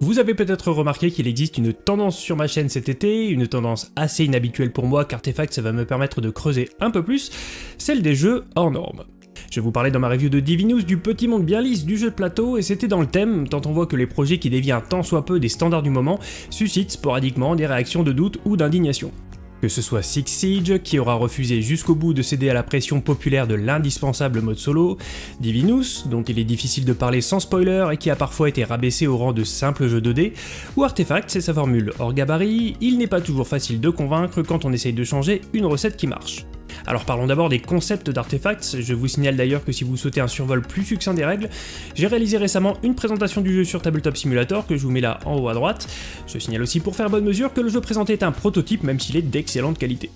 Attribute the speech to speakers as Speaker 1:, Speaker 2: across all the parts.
Speaker 1: Vous avez peut-être remarqué qu'il existe une tendance sur ma chaîne cet été, une tendance assez inhabituelle pour moi qu'Artefact ça va me permettre de creuser un peu plus, celle des jeux hors normes. Je vous parlais dans ma review de Divinus du petit monde bien lisse du jeu de plateau et c'était dans le thème, tant on voit que les projets qui déviennent tant soit peu des standards du moment suscitent sporadiquement des réactions de doute ou d'indignation. Que ce soit Six Siege, qui aura refusé jusqu'au bout de céder à la pression populaire de l'indispensable mode solo, Divinus, dont il est difficile de parler sans spoiler et qui a parfois été rabaissé au rang de simple jeu 2D, ou Artefact, c'est sa formule hors gabarit, il n'est pas toujours facile de convaincre quand on essaye de changer une recette qui marche. Alors parlons d'abord des concepts d'artefacts, je vous signale d'ailleurs que si vous souhaitez un survol plus succinct des règles, j'ai réalisé récemment une présentation du jeu sur Tabletop Simulator que je vous mets là en haut à droite. Je signale aussi pour faire bonne mesure que le jeu présenté est un prototype même s'il est d'excellente qualité.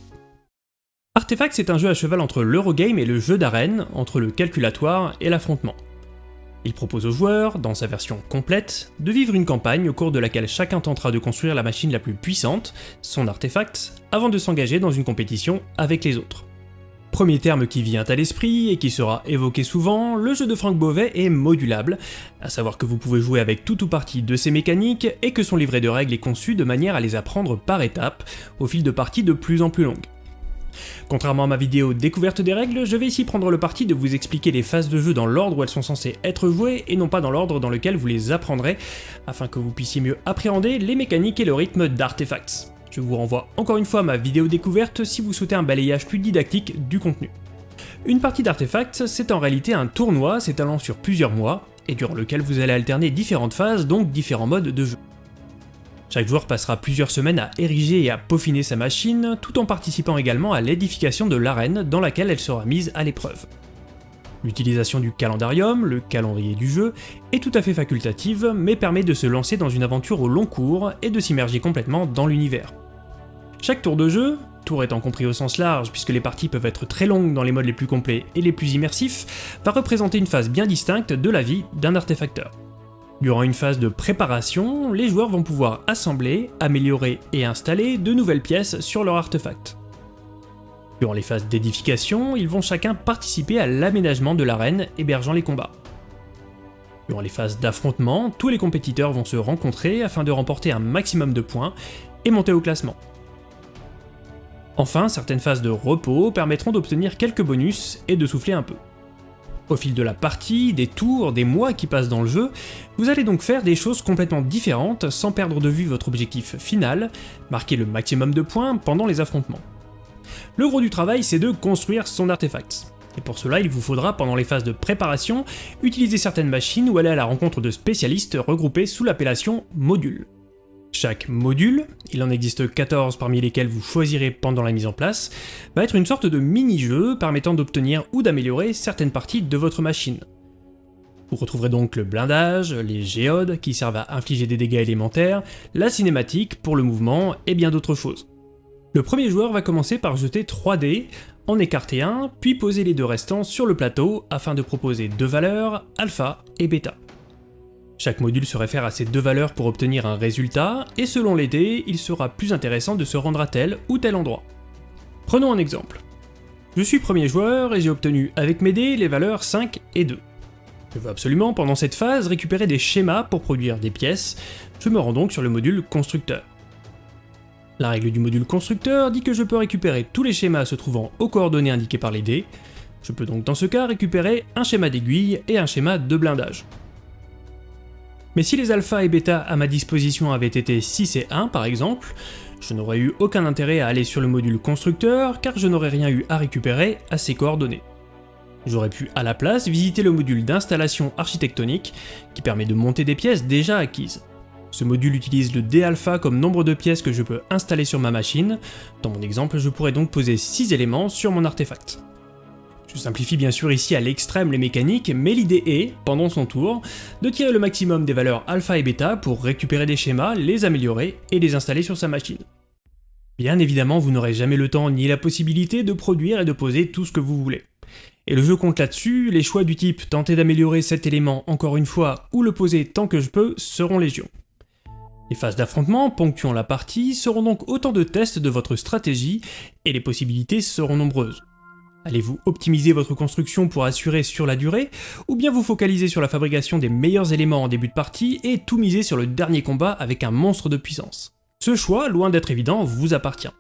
Speaker 1: Artefacts est un jeu à cheval entre l'Eurogame et le jeu d'arène, entre le calculatoire et l'affrontement. Il propose aux joueurs, dans sa version complète, de vivre une campagne au cours de laquelle chacun tentera de construire la machine la plus puissante, son artefact, avant de s'engager dans une compétition avec les autres. Premier terme qui vient à l'esprit et qui sera évoqué souvent, le jeu de Franck Beauvais est modulable, à savoir que vous pouvez jouer avec tout ou partie de ses mécaniques et que son livret de règles est conçu de manière à les apprendre par étapes, au fil de parties de plus en plus longues. Contrairement à ma vidéo découverte des règles, je vais ici prendre le parti de vous expliquer les phases de jeu dans l'ordre où elles sont censées être jouées et non pas dans l'ordre dans lequel vous les apprendrez, afin que vous puissiez mieux appréhender les mécaniques et le rythme d'Artefacts. Je vous renvoie encore une fois à ma vidéo découverte si vous souhaitez un balayage plus didactique du contenu. Une partie d'Artefacts, c'est en réalité un tournoi s'étalant sur plusieurs mois, et durant lequel vous allez alterner différentes phases, donc différents modes de jeu. Chaque joueur passera plusieurs semaines à ériger et à peaufiner sa machine, tout en participant également à l'édification de l'arène dans laquelle elle sera mise à l'épreuve. L'utilisation du calendarium, le calendrier du jeu, est tout à fait facultative, mais permet de se lancer dans une aventure au long cours et de s'immerger complètement dans l'univers. Chaque tour de jeu, tour étant compris au sens large puisque les parties peuvent être très longues dans les modes les plus complets et les plus immersifs, va représenter une phase bien distincte de la vie d'un artefacteur. Durant une phase de préparation, les joueurs vont pouvoir assembler, améliorer et installer de nouvelles pièces sur leur artefact. Durant les phases d'édification, ils vont chacun participer à l'aménagement de l'arène hébergeant les combats. Durant les phases d'affrontement, tous les compétiteurs vont se rencontrer afin de remporter un maximum de points et monter au classement. Enfin, certaines phases de repos permettront d'obtenir quelques bonus et de souffler un peu. Au fil de la partie, des tours, des mois qui passent dans le jeu, vous allez donc faire des choses complètement différentes sans perdre de vue votre objectif final, marquer le maximum de points pendant les affrontements. Le gros du travail, c'est de construire son artefact. Et pour cela, il vous faudra, pendant les phases de préparation, utiliser certaines machines ou aller à la rencontre de spécialistes regroupés sous l'appellation module. Chaque module, il en existe 14 parmi lesquels vous choisirez pendant la mise en place, va être une sorte de mini-jeu permettant d'obtenir ou d'améliorer certaines parties de votre machine. Vous retrouverez donc le blindage, les géodes qui servent à infliger des dégâts élémentaires, la cinématique pour le mouvement et bien d'autres choses. Le premier joueur va commencer par jeter 3 dés, en écarter un, puis poser les deux restants sur le plateau afin de proposer deux valeurs, alpha et bêta. Chaque module se réfère à ces deux valeurs pour obtenir un résultat, et selon les dés, il sera plus intéressant de se rendre à tel ou tel endroit. Prenons un exemple. Je suis premier joueur et j'ai obtenu avec mes dés les valeurs 5 et 2. Je veux absolument pendant cette phase récupérer des schémas pour produire des pièces, je me rends donc sur le module constructeur. La règle du module constructeur dit que je peux récupérer tous les schémas se trouvant aux coordonnées indiquées par les dés, je peux donc dans ce cas récupérer un schéma d'aiguille et un schéma de blindage. Mais si les alpha et bêta à ma disposition avaient été 6 et 1 par exemple, je n'aurais eu aucun intérêt à aller sur le module constructeur car je n'aurais rien eu à récupérer à ces coordonnées. J'aurais pu à la place visiter le module d'installation architectonique qui permet de monter des pièces déjà acquises. Ce module utilise le d-alpha comme nombre de pièces que je peux installer sur ma machine, dans mon exemple je pourrais donc poser 6 éléments sur mon artefact. Je simplifie bien sûr ici à l'extrême les mécaniques, mais l'idée est, pendant son tour, de tirer le maximum des valeurs alpha et bêta pour récupérer des schémas, les améliorer et les installer sur sa machine. Bien évidemment, vous n'aurez jamais le temps ni la possibilité de produire et de poser tout ce que vous voulez. Et le jeu compte là-dessus, les choix du type tenter d'améliorer cet élément encore une fois ou le poser tant que je peux seront légion. Les phases d'affrontement ponctuant la partie seront donc autant de tests de votre stratégie et les possibilités seront nombreuses. Allez-vous optimiser votre construction pour assurer sur la durée, ou bien vous focaliser sur la fabrication des meilleurs éléments en début de partie et tout miser sur le dernier combat avec un monstre de puissance? Ce choix, loin d'être évident, vous appartient.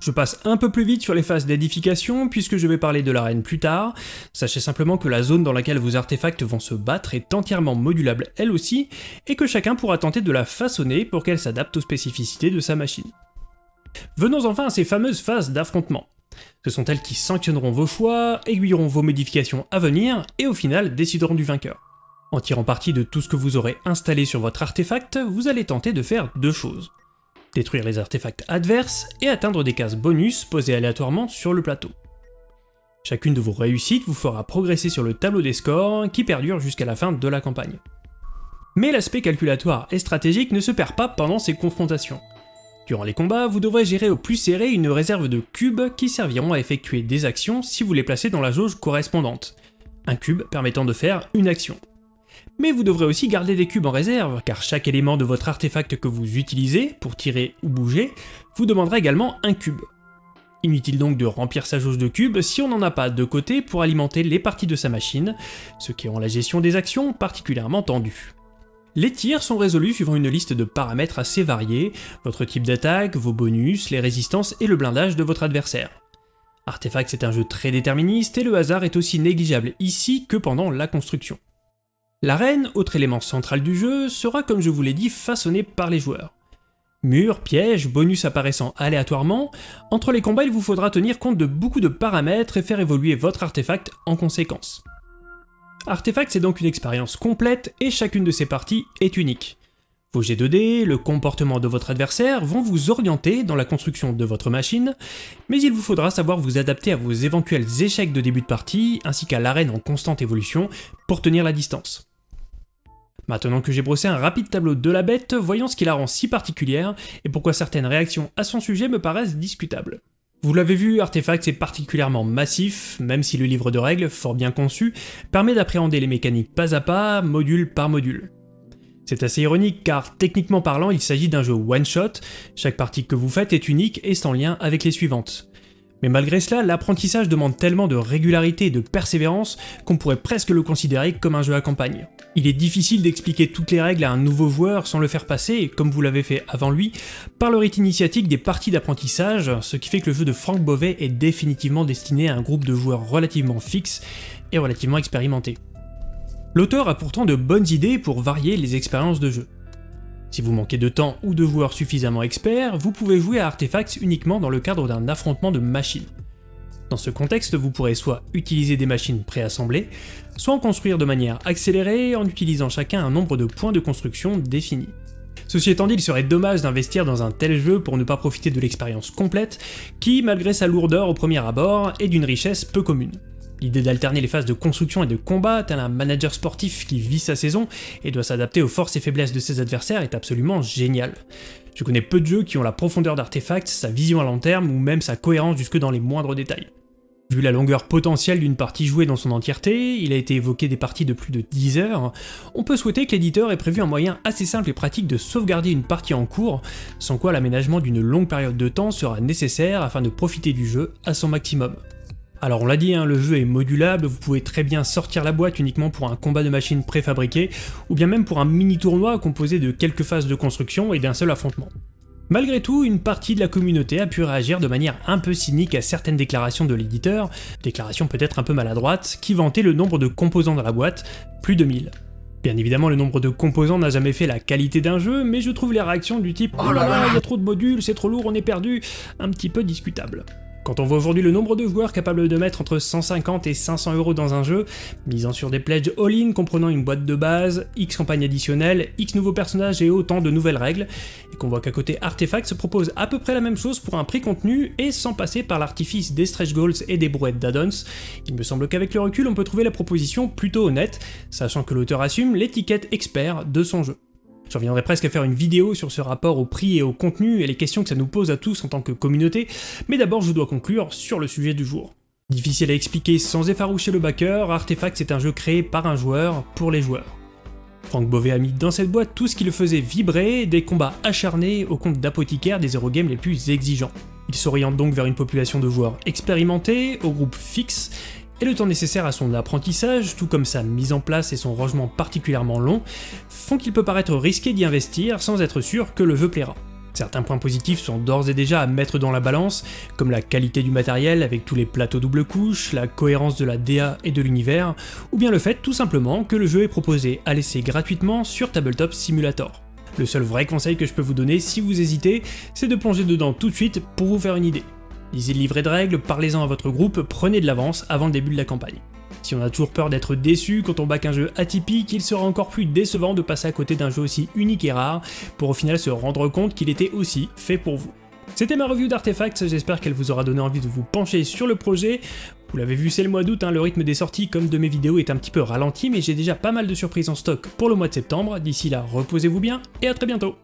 Speaker 1: Je passe un peu plus vite sur les phases d'édification puisque je vais parler de l'arène plus tard. Sachez simplement que la zone dans laquelle vos artefacts vont se battre est entièrement modulable elle aussi, et que chacun pourra tenter de la façonner pour qu'elle s'adapte aux spécificités de sa machine. Venons enfin à ces fameuses phases d'affrontement. Ce sont elles qui sanctionneront vos choix, aiguilleront vos modifications à venir, et au final décideront du vainqueur. En tirant parti de tout ce que vous aurez installé sur votre artefact, vous allez tenter de faire deux choses détruire les artefacts adverses et atteindre des cases bonus posées aléatoirement sur le plateau. Chacune de vos réussites vous fera progresser sur le tableau des scores qui perdure jusqu'à la fin de la campagne. Mais l'aspect calculatoire et stratégique ne se perd pas pendant ces confrontations. Durant les combats, vous devrez gérer au plus serré une réserve de cubes qui serviront à effectuer des actions si vous les placez dans la jauge correspondante. Un cube permettant de faire une action mais vous devrez aussi garder des cubes en réserve, car chaque élément de votre artefact que vous utilisez, pour tirer ou bouger, vous demandera également un cube. Inutile donc de remplir sa jauge de cubes si on n'en a pas de côté pour alimenter les parties de sa machine, ce qui rend la gestion des actions particulièrement tendue. Les tirs sont résolus suivant une liste de paramètres assez variés, votre type d'attaque, vos bonus, les résistances et le blindage de votre adversaire. Artefact c'est un jeu très déterministe et le hasard est aussi négligeable ici que pendant la construction. L'arène, autre élément central du jeu, sera comme je vous l'ai dit façonnée par les joueurs. Murs, pièges, bonus apparaissant aléatoirement, entre les combats il vous faudra tenir compte de beaucoup de paramètres et faire évoluer votre artefact en conséquence. Artefact c'est donc une expérience complète et chacune de ses parties est unique. Vos G2D, le comportement de votre adversaire vont vous orienter dans la construction de votre machine, mais il vous faudra savoir vous adapter à vos éventuels échecs de début de partie, ainsi qu'à l'arène en constante évolution, pour tenir la distance. Maintenant que j'ai brossé un rapide tableau de la bête, voyons ce qui la rend si particulière et pourquoi certaines réactions à son sujet me paraissent discutables. Vous l'avez vu, Artefact est particulièrement massif, même si le livre de règles, fort bien conçu, permet d'appréhender les mécaniques pas à pas, module par module. C'est assez ironique car techniquement parlant il s'agit d'un jeu one-shot, chaque partie que vous faites est unique et sans lien avec les suivantes. Mais malgré cela, l'apprentissage demande tellement de régularité et de persévérance qu'on pourrait presque le considérer comme un jeu à campagne. Il est difficile d'expliquer toutes les règles à un nouveau joueur sans le faire passer, comme vous l'avez fait avant lui, par le rite initiatique des parties d'apprentissage, ce qui fait que le jeu de Franck Beauvais est définitivement destiné à un groupe de joueurs relativement fixe et relativement expérimentés. L'auteur a pourtant de bonnes idées pour varier les expériences de jeu. Si vous manquez de temps ou de joueurs suffisamment experts, vous pouvez jouer à Artefacts uniquement dans le cadre d'un affrontement de machines. Dans ce contexte, vous pourrez soit utiliser des machines préassemblées, soit en construire de manière accélérée en utilisant chacun un nombre de points de construction défini. Ceci étant dit, il serait dommage d'investir dans un tel jeu pour ne pas profiter de l'expérience complète, qui, malgré sa lourdeur au premier abord, est d'une richesse peu commune. L'idée d'alterner les phases de construction et de combat, tel un manager sportif qui vit sa saison et doit s'adapter aux forces et faiblesses de ses adversaires, est absolument génial. Je connais peu de jeux qui ont la profondeur d'artefact, sa vision à long terme ou même sa cohérence jusque dans les moindres détails. Vu la longueur potentielle d'une partie jouée dans son entièreté, il a été évoqué des parties de plus de 10 heures, on peut souhaiter que l'éditeur ait prévu un moyen assez simple et pratique de sauvegarder une partie en cours, sans quoi l'aménagement d'une longue période de temps sera nécessaire afin de profiter du jeu à son maximum. Alors on l'a dit, hein, le jeu est modulable, vous pouvez très bien sortir la boîte uniquement pour un combat de machines préfabriqué, ou bien même pour un mini tournoi composé de quelques phases de construction et d'un seul affrontement. Malgré tout, une partie de la communauté a pu réagir de manière un peu cynique à certaines déclarations de l'éditeur, déclarations peut-être un peu maladroites, qui vantaient le nombre de composants dans la boîte, plus de 1000. Bien évidemment, le nombre de composants n'a jamais fait la qualité d'un jeu, mais je trouve les réactions du type « Oh là là, il y a trop de modules, c'est trop lourd, on est perdu » un petit peu discutables. Quand on voit aujourd'hui le nombre de joueurs capables de mettre entre 150 et 500 euros dans un jeu, misant sur des pledges all-in comprenant une boîte de base, X campagnes additionnelles, X nouveaux personnages et autant de nouvelles règles, et qu'on voit qu'à côté Artefact se propose à peu près la même chose pour un prix contenu et sans passer par l'artifice des stretch goals et des brouettes d'addons, il me semble qu'avec le recul on peut trouver la proposition plutôt honnête, sachant que l'auteur assume l'étiquette expert de son jeu. J'en viendrai presque à faire une vidéo sur ce rapport au prix et au contenu et les questions que ça nous pose à tous en tant que communauté, mais d'abord je dois conclure sur le sujet du jour. Difficile à expliquer sans effaroucher le backer, Artefact c'est un jeu créé par un joueur pour les joueurs. Franck Beauvais a mis dans cette boîte tout ce qui le faisait vibrer, des combats acharnés au compte d'apothicaires des Eurogames les plus exigeants. Il s'oriente donc vers une population de joueurs expérimentés, au groupe fixe, et le temps nécessaire à son apprentissage, tout comme sa mise en place et son rangement particulièrement long, font qu'il peut paraître risqué d'y investir sans être sûr que le jeu plaira. Certains points positifs sont d'ores et déjà à mettre dans la balance, comme la qualité du matériel avec tous les plateaux double couche, la cohérence de la DA et de l'univers, ou bien le fait tout simplement que le jeu est proposé à laisser gratuitement sur Tabletop Simulator. Le seul vrai conseil que je peux vous donner si vous hésitez, c'est de plonger dedans tout de suite pour vous faire une idée. Lisez le livret de règles, parlez-en à votre groupe, prenez de l'avance avant le début de la campagne. Si on a toujours peur d'être déçu quand on back un jeu atypique, il sera encore plus décevant de passer à côté d'un jeu aussi unique et rare, pour au final se rendre compte qu'il était aussi fait pour vous. C'était ma review d'Artefacts, j'espère qu'elle vous aura donné envie de vous pencher sur le projet. Vous l'avez vu, c'est le mois d'août, hein, le rythme des sorties comme de mes vidéos est un petit peu ralenti, mais j'ai déjà pas mal de surprises en stock pour le mois de septembre. D'ici là, reposez-vous bien et à très bientôt